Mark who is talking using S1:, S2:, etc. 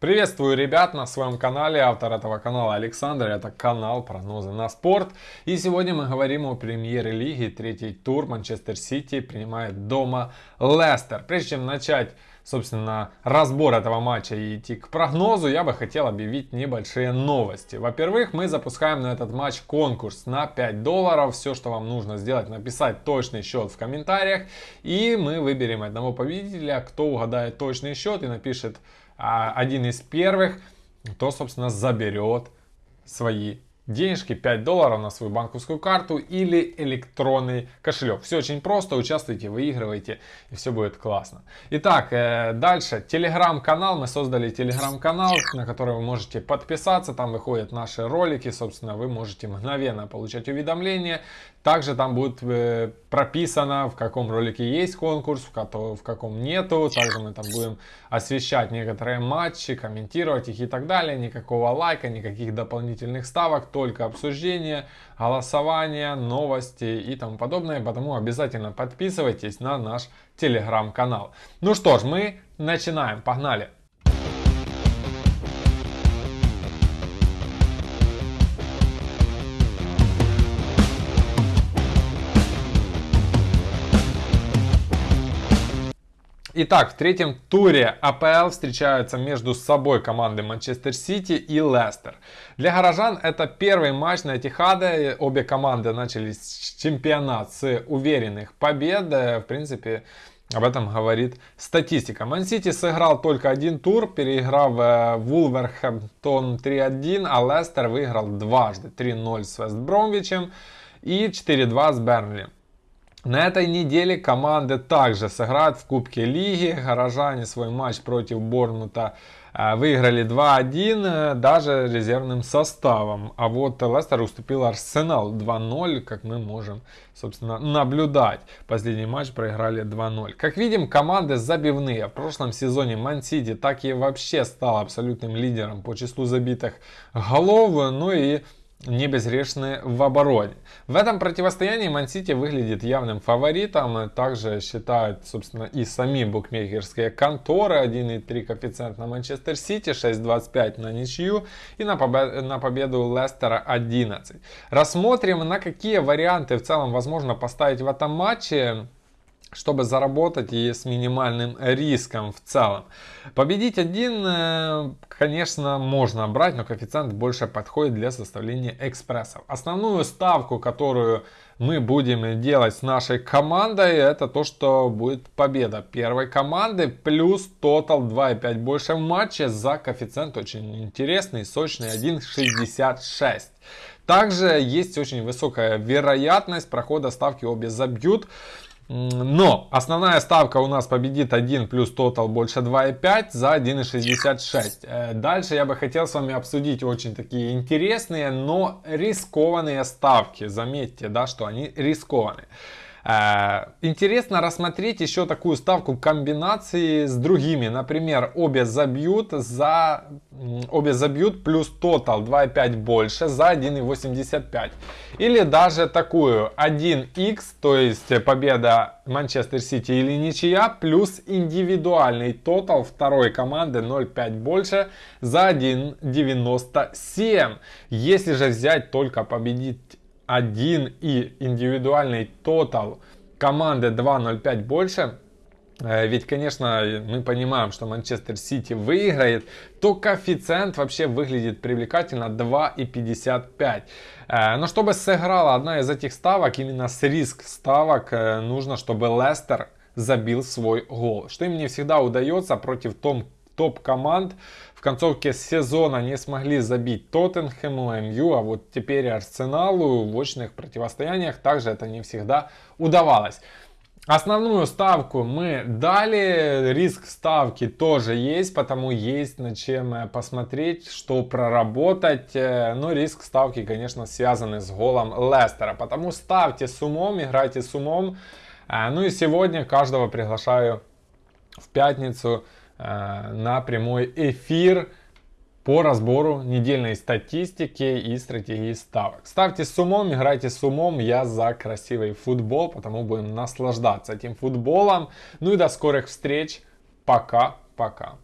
S1: Приветствую ребят на своем канале, автор этого канала Александр, это канал прогнозы на спорт. И сегодня мы говорим о премьер-лиге, третий тур Манчестер Сити принимает дома Лестер. Прежде чем начать, собственно, разбор этого матча и идти к прогнозу, я бы хотел объявить небольшие новости. Во-первых, мы запускаем на этот матч конкурс на 5 долларов. Все, что вам нужно сделать, написать точный счет в комментариях. И мы выберем одного победителя, кто угадает точный счет и напишет а один из первых, то, собственно, заберет свои денежки 5 долларов на свою банковскую карту или электронный кошелек. Все очень просто, участвуйте, выигрывайте и все будет классно. Итак, э, дальше телеграм-канал. Мы создали телеграм-канал, на который вы можете подписаться. Там выходят наши ролики, собственно, вы можете мгновенно получать уведомления. Также там будет э, прописано, в каком ролике есть конкурс, в, каком нету. Также мы там будем освещать некоторые матчи, комментировать их и так далее. Никакого лайка, никаких дополнительных ставок, только обсуждение, голосование, новости и тому подобное. Потому обязательно подписывайтесь на наш телеграм-канал. Ну что ж, мы начинаем. Погнали! Итак, в третьем туре АПЛ встречаются между собой команды Манчестер Сити и Лестер. Для горожан это первый матч на Этихаде. Обе команды начали чемпионат с уверенных побед. В принципе, об этом говорит статистика. Ман Сити сыграл только один тур, переиграв э, Вулверхэмптон 3-1, а Лестер выиграл дважды 3-0 с Вест Бромвичем и 4-2 с Бернли. На этой неделе команды также сыграют в Кубке Лиги. Горожане свой матч против Борнмута э, выиграли 2-1 э, даже резервным составом. А вот Лестер уступил Арсенал 2-0, как мы можем, собственно, наблюдать. Последний матч проиграли 2-0. Как видим, команды забивные. В прошлом сезоне Ман Сити так и вообще стал абсолютным лидером по числу забитых голов. Ну и не безгрешны в обороне. В этом противостоянии Мансити выглядит явным фаворитом. Также считают, собственно, и сами букмекерские конторы. 1,3 коэффициент на Манчестер Сити, 6,25 на ничью и на, победу, на победу Лестера 11. Рассмотрим, на какие варианты в целом возможно поставить в этом матче чтобы заработать и с минимальным риском в целом. Победить один, э, конечно, можно брать, но коэффициент больше подходит для составления экспрессов. Основную ставку, которую мы будем делать с нашей командой, это то, что будет победа первой команды плюс тотал 2,5 больше в матче за коэффициент очень интересный, сочный 1,66. Также есть очень высокая вероятность прохода ставки обе забьют. Но основная ставка у нас победит 1 плюс тотал больше 2,5 за 1,66. Э, дальше я бы хотел с вами обсудить очень такие интересные, но рискованные ставки. Заметьте, да, что они рискованные. Э, интересно рассмотреть еще такую ставку комбинации с другими. Например, обе забьют за обе забьют плюс тотал 2,5 больше за 1,85. Или даже такую 1х, то есть победа Манчестер Сити или ничья, плюс индивидуальный тотал второй команды 0,5 больше за 1,97. Если же взять только победить 1 и индивидуальный тотал команды 2.05 больше, э, ведь, конечно, мы понимаем, что Манчестер Сити выиграет, то коэффициент вообще выглядит привлекательно 2,55. Э, но чтобы сыграла одна из этих ставок, именно с риск ставок, э, нужно, чтобы Лестер забил свой гол. Что им не всегда удается против том, топ-команд в концовке сезона не смогли забить Тоттенхэму, МЮ, а вот теперь Арсеналу в очных противостояниях также это не всегда удавалось. Основную ставку мы дали, риск ставки тоже есть, потому есть над чем э, посмотреть, что проработать. Э, но риск ставки, конечно, связаны с голом Лестера, потому ставьте с умом, играйте с умом. Э, ну и сегодня каждого приглашаю в пятницу на прямой эфир по разбору недельной статистики и стратегии ставок. Ставьте с умом, играйте с умом, я за красивый футбол, потому будем наслаждаться этим футболом. Ну и до скорых встреч, пока-пока.